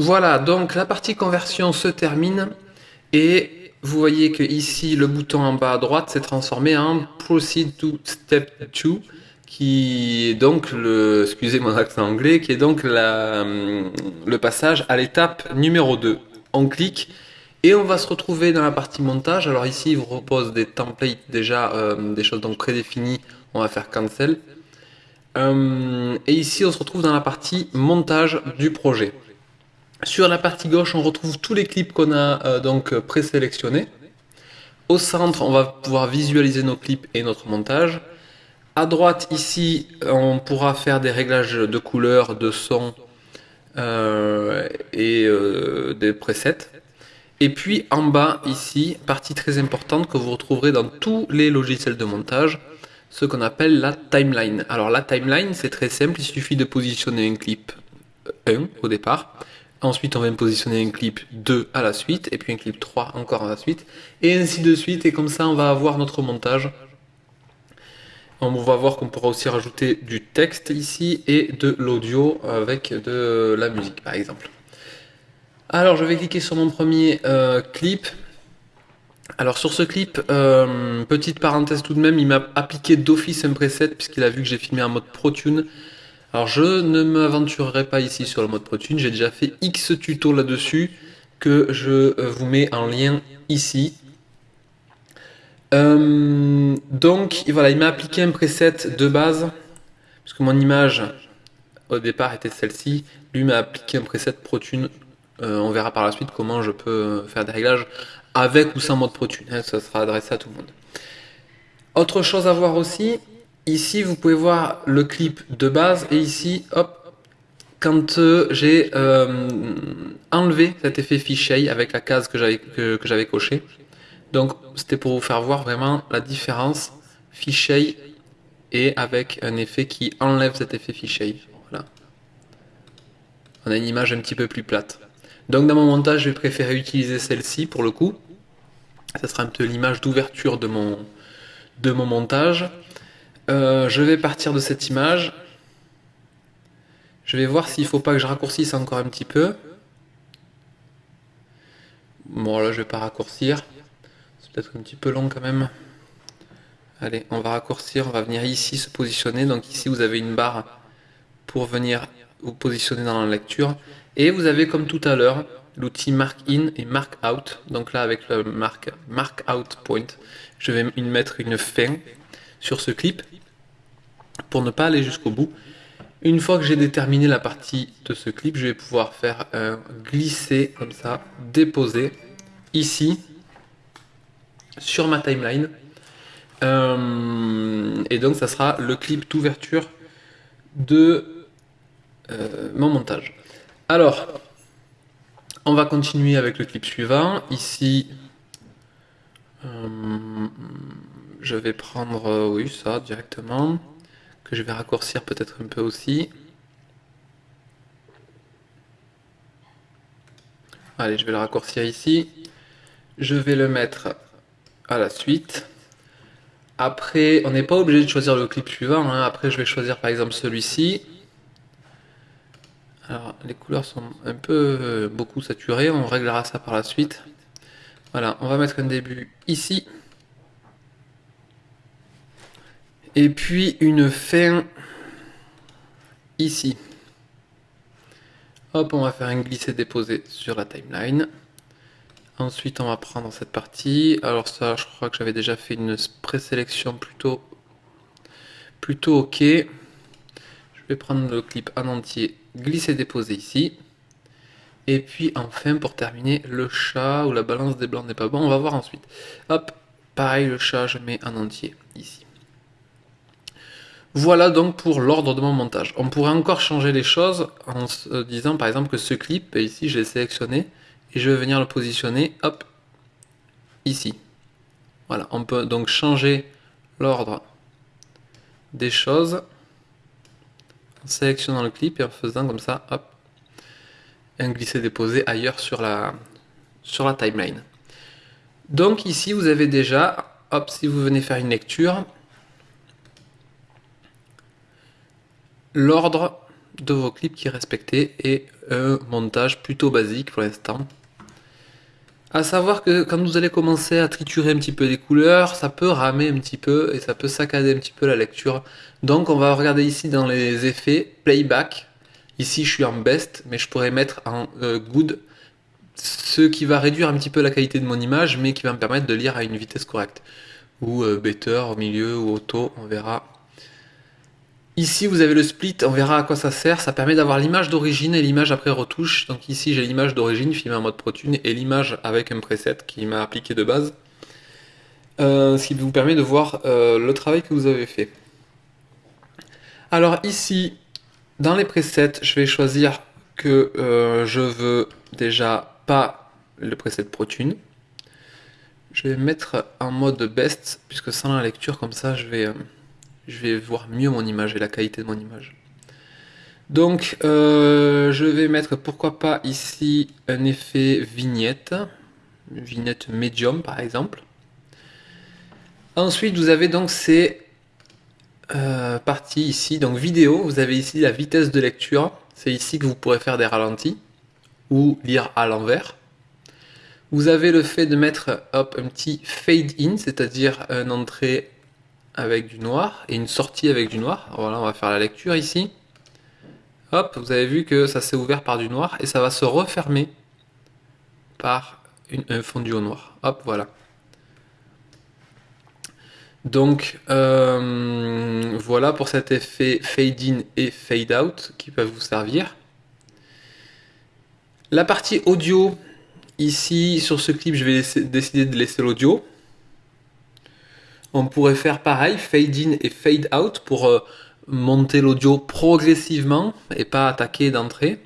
Voilà, donc la partie conversion se termine et vous voyez que ici le bouton en bas à droite s'est transformé en Proceed to Step 2 qui est donc le, excusez mon accent anglais, qui est donc le passage à l'étape numéro 2. On clique et on va se retrouver dans la partie montage. Alors ici, il vous repose des templates déjà, euh, des choses donc prédéfinies. On va faire cancel. Euh, et ici, on se retrouve dans la partie montage du projet. Sur la partie gauche, on retrouve tous les clips qu'on a euh, donc présélectionnés. Au centre, on va pouvoir visualiser nos clips et notre montage. À droite, ici, on pourra faire des réglages de couleurs, de son et des presets. Et puis en bas ici, partie très importante que vous retrouverez dans tous les logiciels de montage, ce qu'on appelle la timeline. Alors la timeline c'est très simple, il suffit de positionner un clip 1 au départ, ensuite on va positionner un clip 2 à la suite, et puis un clip 3 encore à la suite, et ainsi de suite, et comme ça on va avoir notre montage. On va voir qu'on pourra aussi rajouter du texte ici et de l'audio avec de la musique par exemple. Alors je vais cliquer sur mon premier euh, clip. Alors sur ce clip, euh, petite parenthèse tout de même, il m'a appliqué d'office un preset puisqu'il a vu que j'ai filmé en mode ProTune. Alors je ne m'aventurerai pas ici sur le mode ProTune, j'ai déjà fait X tutos là-dessus que je euh, vous mets en lien ici. donc voilà, il m'a appliqué un preset de base, puisque mon image au départ était celle-ci, lui m'a appliqué un preset ProTune euh, on verra par la suite comment je peux faire des réglages avec ou sans mode ProTune. Hein, ça sera adressé à tout le monde. Autre chose à voir aussi, ici vous pouvez voir le clip de base et ici, hop, quand euh, j'ai euh, enlevé cet effet fichier avec la case que j'avais que, j'avais coché. Donc c'était pour vous faire voir vraiment la différence fichier et avec un effet qui enlève cet effet fichier. Voilà. On a une image un petit peu plus plate. Donc dans mon montage, je vais préférer utiliser celle-ci pour le coup. Ça sera un peu l'image d'ouverture de mon montage. Euh, je vais partir de cette image. Je vais voir s'il ne faut pas que je raccourcisse encore un petit peu. Bon là je vais pas raccourcir. C'est peut-être un petit peu long quand même. Allez, on va raccourcir, on va venir ici se positionner. Donc ici vous avez une barre pour venir vous positionner dans la lecture. Et vous avez comme tout à l'heure l'outil Mark In et Mark Out. Donc là avec le Mark, mark Out Point, je vais mettre une fin sur ce clip pour ne pas aller jusqu'au bout. Une fois que j'ai déterminé la partie de ce clip, je vais pouvoir faire un glisser comme ça, déposer ici sur ma timeline. Euh, et donc ça sera le clip d'ouverture de euh, mon montage. Alors, on va continuer avec le clip suivant. Ici, euh, je vais prendre, euh, oui, ça directement, que je vais raccourcir peut-être un peu aussi. Allez, je vais le raccourcir ici. Je vais le mettre à la suite. Après, on n'est pas obligé de choisir le clip suivant. Hein. Après, je vais choisir par exemple celui-ci. Alors, les couleurs sont un peu euh, beaucoup saturées, on réglera ça par la suite. Voilà, on va mettre un début ici. Et puis une fin ici. Hop, on va faire un glisser-déposer sur la timeline. Ensuite, on va prendre cette partie. Alors ça, je crois que j'avais déjà fait une présélection plutôt, plutôt ok. Je vais prendre le clip en entier glisser déposer ici. Et puis enfin pour terminer le chat ou la balance des blancs n'est pas bon, on va voir ensuite. Hop, pareil le chat je mets en entier ici. Voilà donc pour l'ordre de mon montage. On pourrait encore changer les choses en se disant par exemple que ce clip, ici j'ai sélectionné et je vais venir le positionner, hop, ici. Voilà, on peut donc changer l'ordre des choses en sélectionnant le clip et en faisant comme ça, hop, un glisser-déposer ailleurs sur la, sur la timeline. Donc ici, vous avez déjà, hop, si vous venez faire une lecture, l'ordre de vos clips qui est respecté et un montage plutôt basique pour l'instant. À savoir que quand vous allez commencer à triturer un petit peu les couleurs, ça peut ramer un petit peu et ça peut saccader un petit peu la lecture. Donc on va regarder ici dans les effets playback. Ici je suis en best, mais je pourrais mettre en euh, good, ce qui va réduire un petit peu la qualité de mon image, mais qui va me permettre de lire à une vitesse correcte. Ou euh, better au milieu ou auto, on verra Ici, vous avez le split, on verra à quoi ça sert. Ça permet d'avoir l'image d'origine et l'image après retouche. Donc ici, j'ai l'image d'origine filmée en mode ProTune et l'image avec un preset qui m'a appliqué de base. Euh, ce qui vous permet de voir euh, le travail que vous avez fait. Alors ici, dans les presets, je vais choisir que euh, je veux déjà pas le preset ProTune. Je vais mettre en mode best, puisque sans la lecture, comme ça, je vais je vais voir mieux mon image et la qualité de mon image. Donc, euh, je vais mettre, pourquoi pas, ici, un effet vignette. vignette médium, par exemple. Ensuite, vous avez donc ces euh, parties ici. Donc, vidéo, vous avez ici la vitesse de lecture. C'est ici que vous pourrez faire des ralentis ou lire à l'envers. Vous avez le fait de mettre un petit fade in, c'est-à-dire une entrée avec du noir et une sortie avec du noir. Voilà, on va faire la lecture ici. Hop, vous avez vu que ça s'est ouvert par du noir et ça va se refermer par un fondu au noir. Hop, voilà. Donc euh, voilà pour cet effet fade in et fade out qui peuvent vous servir. La partie audio, ici sur ce clip je vais décider de laisser l'audio. On pourrait faire pareil, fade in et fade out pour euh, monter l'audio progressivement et pas attaquer d'entrée.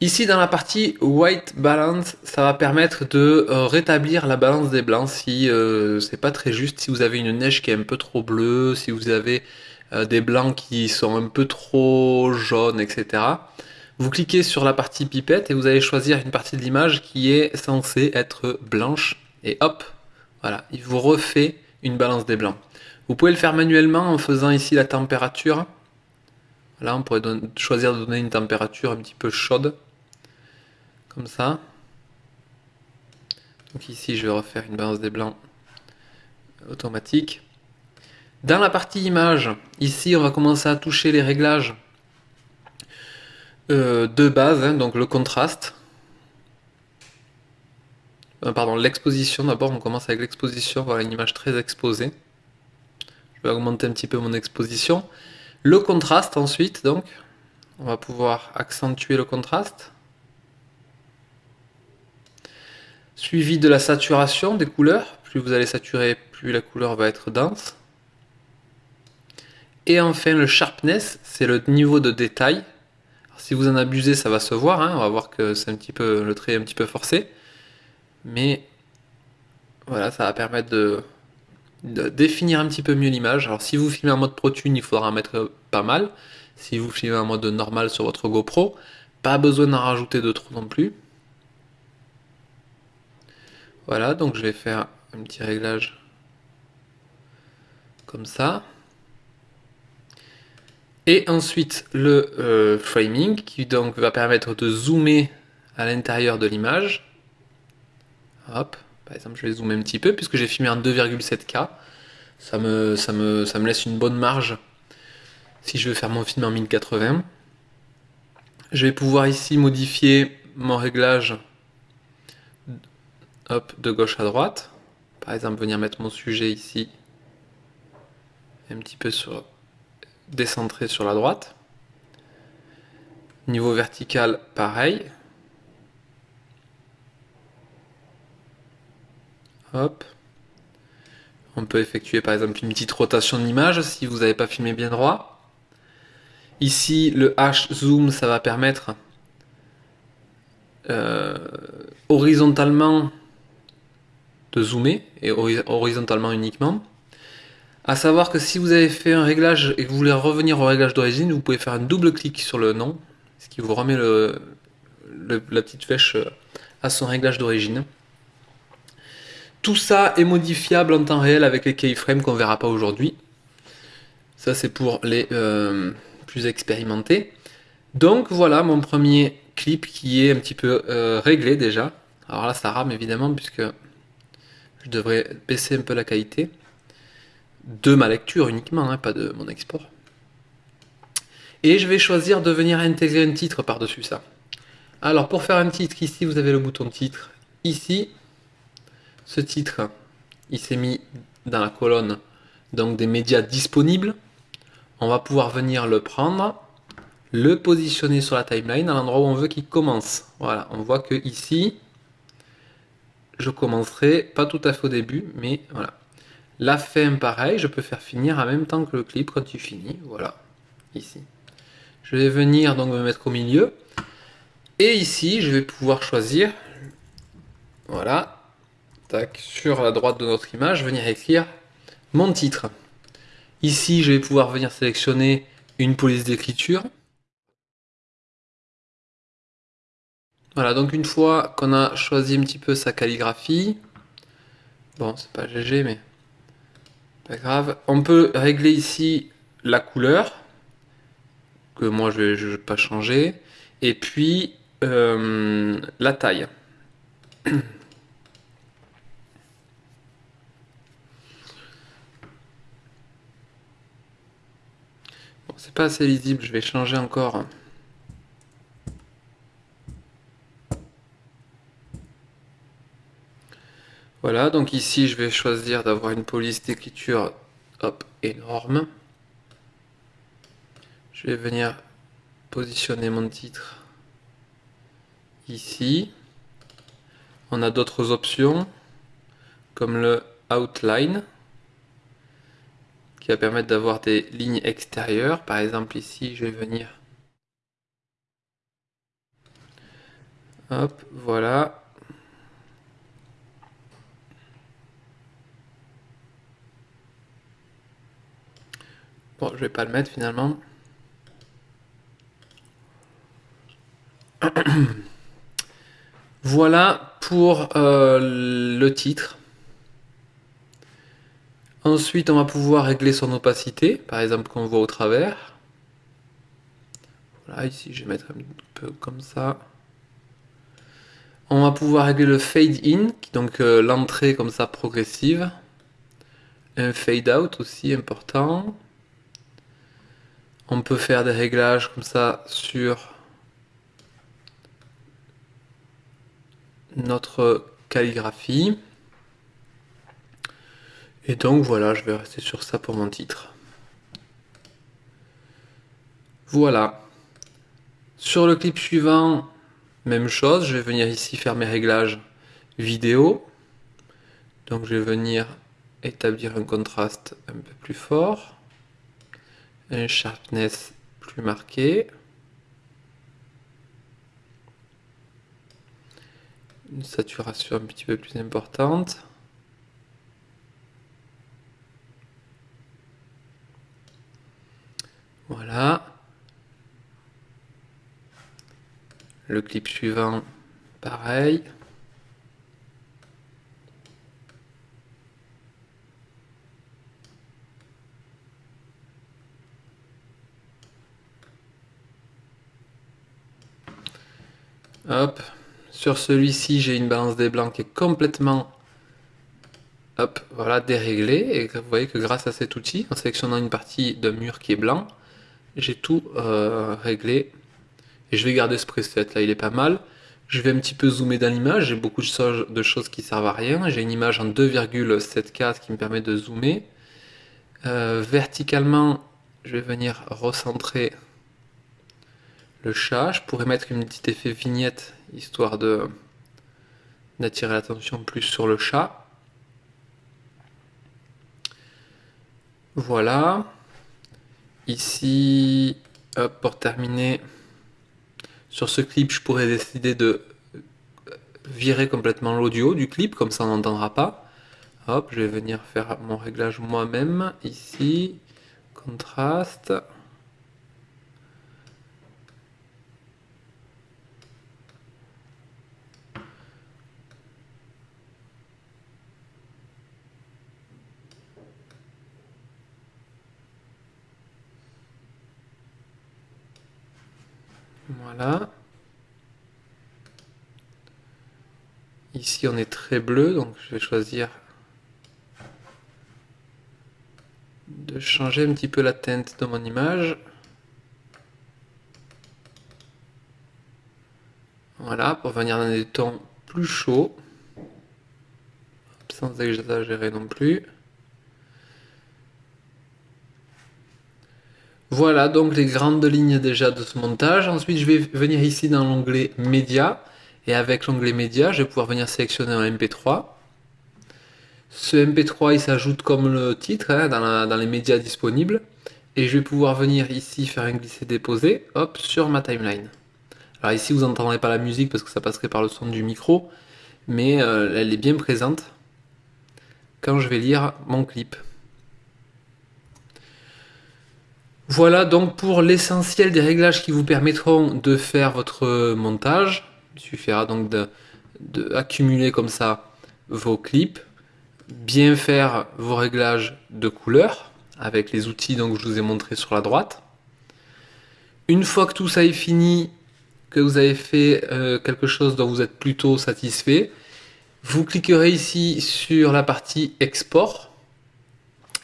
Ici dans la partie white balance, ça va permettre de euh, rétablir la balance des blancs si euh, c'est pas très juste, si vous avez une neige qui est un peu trop bleue, si vous avez des blancs qui sont un peu trop jaunes, etc. Vous cliquez sur la partie pipette et vous allez choisir une partie de l'image qui est censée être blanche et hop, voilà, il vous refait une balance des blancs. Vous pouvez le faire manuellement en faisant ici la température. Là, on pourrait choisir de donner une température un petit peu chaude. Comme ça. Donc ici, je vais refaire une balance des blancs automatique. Dans la partie image, ici, on va commencer à toucher les réglages euh, de base, hein, donc le contraste. Euh, pardon, l'exposition d'abord, on commence avec l'exposition, voilà une image très exposée. Je vais augmenter un petit peu mon exposition. Le contraste ensuite, donc, on va pouvoir accentuer le contraste. Suivi de la saturation des couleurs. Plus vous allez saturer, plus la couleur va être dense. Et enfin le sharpness, c'est le niveau de détail. si vous en abusez, ça va se voir. Hein. On va voir que c'est un petit peu le trait est un petit peu forcé. Mais voilà, ça va permettre de, définir un petit peu mieux l'image. Alors si vous filmez en mode ProTune, il faudra en mettre pas mal. Si vous filmez en mode normal sur votre GoPro, pas besoin d'en rajouter de trop non plus. Voilà, donc je vais faire un petit réglage comme ça. Et ensuite le euh, framing qui donc va permettre de zoomer à l'intérieur de l'image. Par exemple, je vais zoomer un petit peu puisque j'ai filmé en 2,7K. Ça me, ça, me, ça me laisse une bonne marge si je veux faire mon film en 1080. Je vais pouvoir ici modifier mon réglage hop, de gauche à droite. Par exemple, venir mettre mon sujet ici, un petit peu sur, décentré sur la droite. Niveau vertical, pareil. On peut effectuer par exemple une petite rotation de l'image si vous n'avez pas filmé bien droit. Ici, le H zoom, ça va permettre euh, horizontalement de zoomer et horizontalement uniquement. A savoir que si vous avez fait un réglage et que vous voulez revenir au réglage d'origine, vous pouvez faire un double clic sur le nom, ce qui vous remet la petite flèche à son réglage d'origine. Tout ça est modifiable en temps réel avec les keyframes qu'on verra pas aujourd'hui. Ça c'est pour les euh, plus expérimenté. Donc voilà mon premier clip qui est un petit peu euh, réglé déjà. Alors là ça rame évidemment puisque je devrais baisser un peu la qualité de ma lecture uniquement, hein, pas de mon export. Et je vais choisir de venir intégrer un titre par-dessus ça. Alors pour faire un titre, ici vous avez le bouton titre. Ici, ce titre, il s'est mis dans la colonne donc des médias disponibles. On va pouvoir venir le prendre, le positionner sur la timeline à l'endroit où on veut qu'il commence. Voilà, on voit que ici, je commencerai pas tout à fait au début, mais voilà. La fin, pareil, je peux faire finir en même temps que le clip quand il finit. Voilà, ici. Je vais venir donc me mettre au milieu. Et ici, je vais pouvoir choisir, voilà, sur la droite de notre image, venir écrire mon titre. Ici, je vais pouvoir venir sélectionner une police d'écriture. Voilà, donc une fois qu'on a choisi un petit peu sa calligraphie, bon, c'est pas GG, mais pas grave, on peut régler ici la couleur, que moi je ne vais pas changer, et puis euh, la taille. c'est pas assez lisible, je vais changer encore. Voilà, donc ici je vais choisir d'avoir une police d'écriture énorme. Je vais venir positionner mon titre ici. On a d'autres options comme le outline qui va permettre d'avoir des lignes extérieures. Par exemple ici je vais venir hop voilà bon je vais pas le mettre finalement voilà pour euh, le titre. Ensuite, on va pouvoir régler son opacité, par exemple qu'on voit au travers. Voilà, ici je vais mettre un peu comme ça. On va pouvoir régler le fade in, donc euh, l'entrée comme ça progressive. Un fade out aussi important. On peut faire des réglages comme ça sur notre calligraphie. Et donc voilà, je vais rester sur ça pour mon titre. Voilà. Sur le clip suivant, même chose, je vais venir ici faire mes réglages vidéo. Donc je vais venir établir un contraste un peu plus fort, un sharpness plus marqué. une saturation un petit peu plus importante. Voilà. Le clip suivant, pareil. Hop. Sur celui-ci, j'ai une balance des blancs qui est complètement hop, voilà, déréglée. Et vous voyez que grâce à cet outil, en sélectionnant une partie d'un mur qui est blanc, j'ai tout euh, réglé. Et je vais garder ce preset là, il est pas mal. Je vais un petit peu zoomer dans l'image, j'ai beaucoup de choses qui servent à rien. J'ai une image en 2,7K qui me permet de zoomer. Euh, verticalement, je vais venir recentrer le chat. Je pourrais mettre une petite effet vignette histoire de d'attirer l'attention plus sur le chat. Voilà. Ici, pour terminer, sur ce clip, je pourrais décider de virer complètement l'audio du clip, comme ça on n'entendra pas. Hop, je vais venir faire mon réglage moi-même, ici, contraste. Voilà. Ici, on est très bleu, donc je vais choisir de changer un petit peu la teinte de mon image. Voilà, pour venir dans des tons plus chauds, sans exagérer non plus. Voilà donc les grandes lignes déjà de ce montage. Ensuite, je vais venir ici dans l'onglet Média. Et avec l'onglet Média, je vais pouvoir venir sélectionner un MP3. Ce MP3, il s'ajoute comme le titre hein, dans, les médias disponibles. Et je vais pouvoir venir ici faire un glisser-déposer, hop, sur ma timeline. Alors ici, vous n'entendrez pas la musique parce que ça passerait par le son du micro. Mais euh, elle est bien présente quand je vais lire mon clip. Voilà donc pour l'essentiel des réglages qui vous permettront de faire votre montage. Il suffira donc d'accumuler comme ça vos clips, bien faire vos réglages de couleur avec les outils donc, que je vous ai montré sur la droite. Une fois que tout ça est fini, que vous avez fait euh, quelque chose dont vous êtes plutôt satisfait, vous cliquerez ici sur la partie export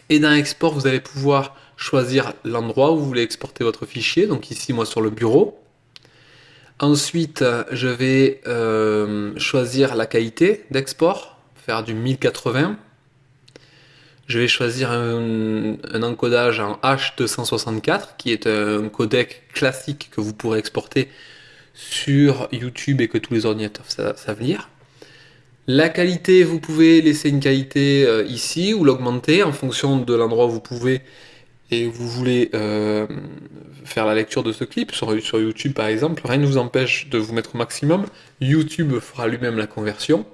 et dans export vous allez pouvoir choisir l'endroit où vous voulez exporter votre fichier, donc ici moi sur le bureau. Ensuite, je vais euh, choisir la qualité d'export, faire du 1080. Je vais choisir un, encodage en H264, qui est un codec classique que vous pourrez exporter sur YouTube et que tous les ordinateurs savent lire. La qualité, vous pouvez laisser une qualité euh, ici ou l'augmenter en fonction de l'endroit où vous pouvez et vous voulez euh, faire la lecture de ce clip sur, YouTube par exemple, rien ne vous empêche de vous mettre au maximum. YouTube fera lui-même la conversion.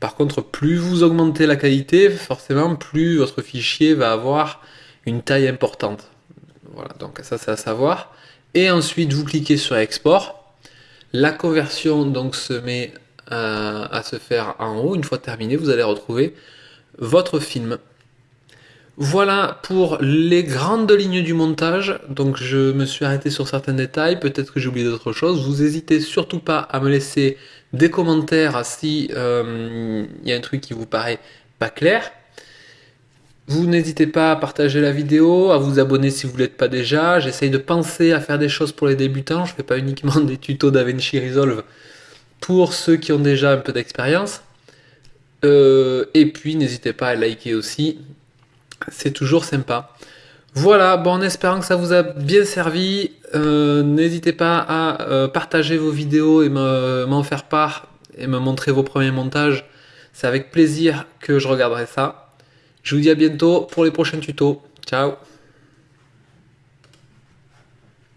Par contre, plus vous augmentez la qualité, forcément, plus votre fichier va avoir une taille importante. Voilà, donc ça c'est à savoir. Et ensuite, vous cliquez sur Export. La conversion donc se met à, à se faire en haut. Une fois terminé, vous allez retrouver votre film. Voilà pour les grandes lignes du montage. Donc je me suis arrêté sur certains détails, peut-être que j'ai oublié d'autres choses. Vous n'hésitez surtout pas à me laisser des commentaires si euh, il y a un truc qui vous paraît pas clair. Vous n'hésitez pas à partager la vidéo, à vous abonner si vous ne l'êtes pas déjà. J'essaye de penser à faire des choses pour les débutants. Je ne fais pas uniquement des tutos DaVinci Resolve pour ceux qui ont déjà un peu d'expérience. Euh, et puis n'hésitez pas à liker aussi c'est toujours sympa. Voilà, bon, en espérant que ça vous a bien servi, euh, n'hésitez pas à euh, partager vos vidéos et m'en faire part et me montrer vos premiers montages. C'est avec plaisir que je regarderai ça. Je vous dis à bientôt pour les prochains tutos. Ciao